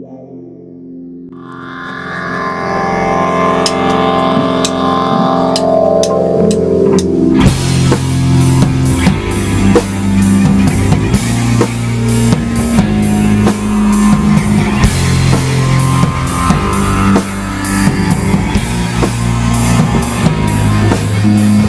Thank mm -hmm. you.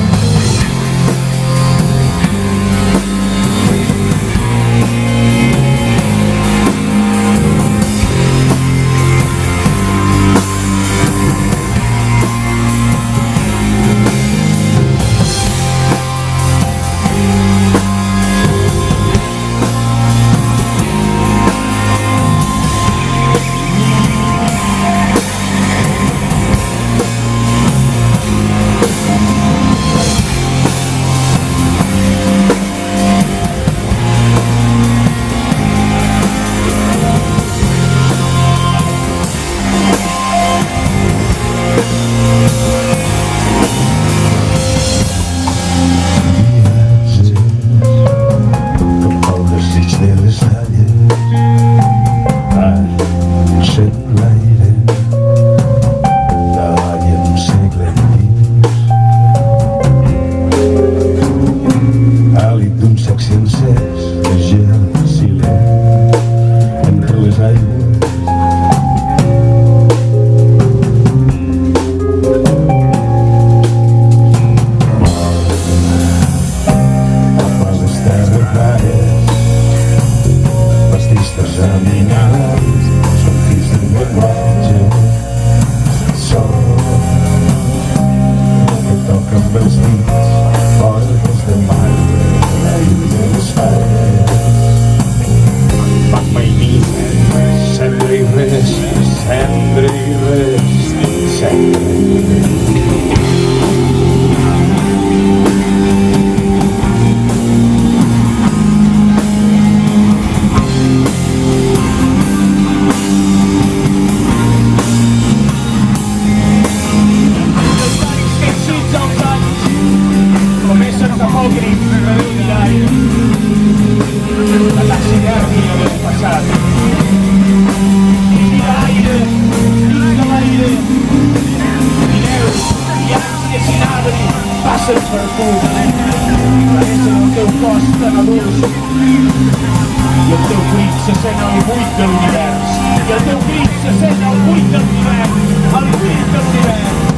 se sent el buit de l'univers. I el teu crit se sent el buit de l'univers, el buit de l'univers.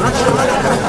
categoría.